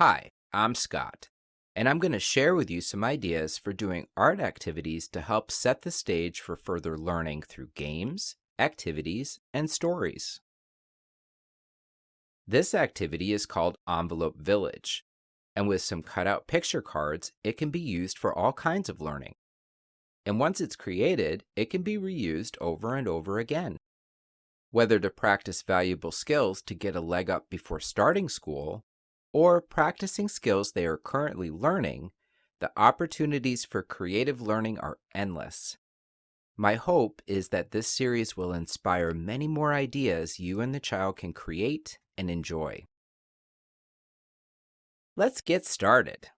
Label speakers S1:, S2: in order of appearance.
S1: Hi, I'm Scott, and I'm going to share with you some ideas for doing art activities to help set the stage for further learning through games, activities, and stories. This activity is called Envelope Village, and with some cutout picture cards, it can be used for all kinds of learning. And once it's created, it can be reused over and over again. Whether to practice valuable skills to get a leg up before starting school, or practicing skills they are currently learning, the opportunities for creative learning are endless. My hope is that this series will inspire many more ideas you and the child can create and enjoy. Let's get started.